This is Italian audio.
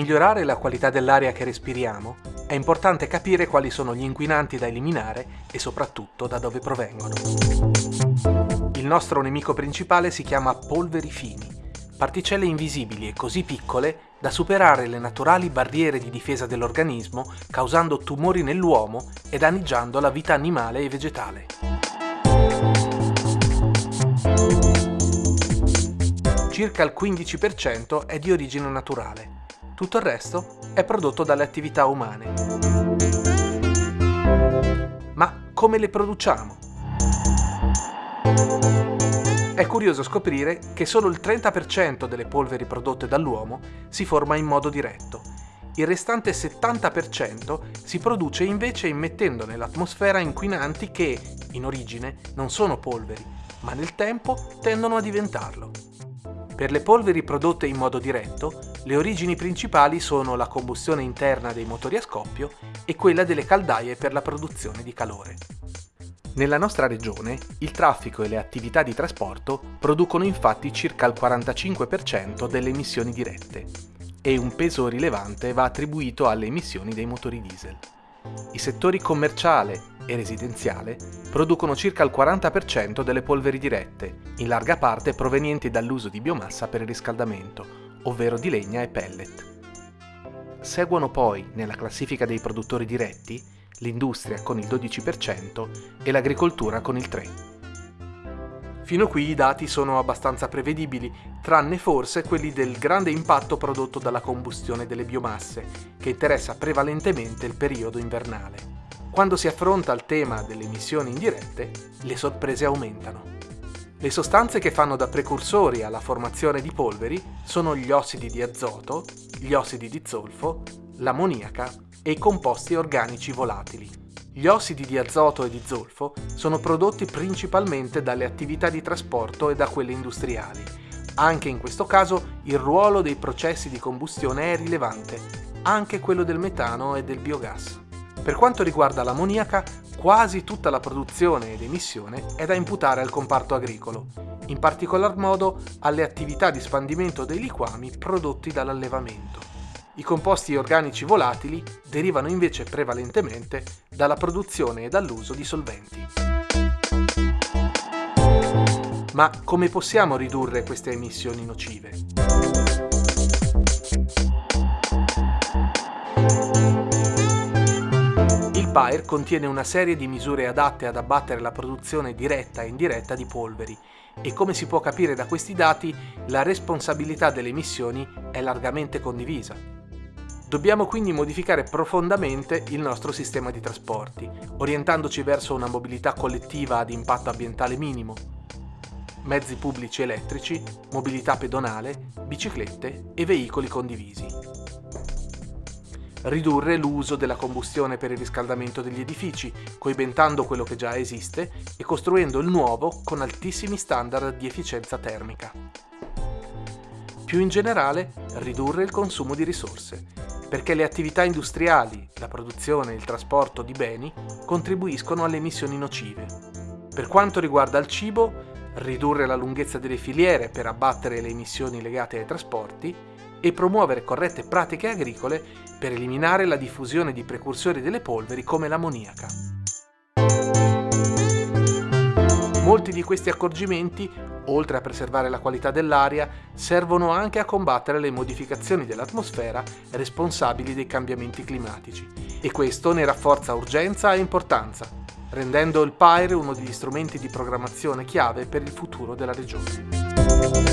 Migliorare la qualità dell'aria che respiriamo, è importante capire quali sono gli inquinanti da eliminare e soprattutto da dove provengono. Il nostro nemico principale si chiama polveri fini, particelle invisibili e così piccole da superare le naturali barriere di difesa dell'organismo causando tumori nell'uomo e danneggiando la vita animale e vegetale. Circa il 15% è di origine naturale, tutto il resto è prodotto dalle attività umane. Ma come le produciamo? È curioso scoprire che solo il 30% delle polveri prodotte dall'uomo si forma in modo diretto. Il restante 70% si produce invece immettendo nell'atmosfera inquinanti che, in origine, non sono polveri, ma nel tempo tendono a diventarlo. Per le polveri prodotte in modo diretto, le origini principali sono la combustione interna dei motori a scoppio e quella delle caldaie per la produzione di calore. Nella nostra regione, il traffico e le attività di trasporto producono infatti circa il 45% delle emissioni dirette e un peso rilevante va attribuito alle emissioni dei motori diesel. I settori commerciale e residenziale producono circa il 40% delle polveri dirette, in larga parte provenienti dall'uso di biomassa per il riscaldamento, ovvero di legna e pellet. Seguono poi, nella classifica dei produttori diretti, l'industria con il 12% e l'agricoltura con il 3%. Fino qui i dati sono abbastanza prevedibili, tranne forse quelli del grande impatto prodotto dalla combustione delle biomasse, che interessa prevalentemente il periodo invernale. Quando si affronta il tema delle emissioni indirette, le sorprese aumentano. Le sostanze che fanno da precursori alla formazione di polveri sono gli ossidi di azoto, gli ossidi di zolfo, l'ammoniaca e i composti organici volatili. Gli ossidi di azoto e di zolfo sono prodotti principalmente dalle attività di trasporto e da quelle industriali. Anche in questo caso il ruolo dei processi di combustione è rilevante, anche quello del metano e del biogas. Per quanto riguarda l'ammoniaca, quasi tutta la produzione ed emissione è da imputare al comparto agricolo, in particolar modo alle attività di spandimento dei liquami prodotti dall'allevamento. I composti organici volatili derivano invece prevalentemente dalla produzione e dall'uso di solventi. Ma come possiamo ridurre queste emissioni nocive? PAIR contiene una serie di misure adatte ad abbattere la produzione diretta e indiretta di polveri e come si può capire da questi dati la responsabilità delle emissioni è largamente condivisa. Dobbiamo quindi modificare profondamente il nostro sistema di trasporti, orientandoci verso una mobilità collettiva ad impatto ambientale minimo, mezzi pubblici elettrici, mobilità pedonale, biciclette e veicoli condivisi. Ridurre l'uso della combustione per il riscaldamento degli edifici, coibentando quello che già esiste e costruendo il nuovo con altissimi standard di efficienza termica. Più in generale, ridurre il consumo di risorse, perché le attività industriali, la produzione e il trasporto di beni contribuiscono alle emissioni nocive. Per quanto riguarda il cibo, ridurre la lunghezza delle filiere per abbattere le emissioni legate ai trasporti e promuovere corrette pratiche agricole per eliminare la diffusione di precursori delle polveri come l'ammoniaca. Molti di questi accorgimenti oltre a preservare la qualità dell'aria, servono anche a combattere le modificazioni dell'atmosfera responsabili dei cambiamenti climatici. E questo ne rafforza urgenza e importanza, rendendo il PAIR uno degli strumenti di programmazione chiave per il futuro della regione.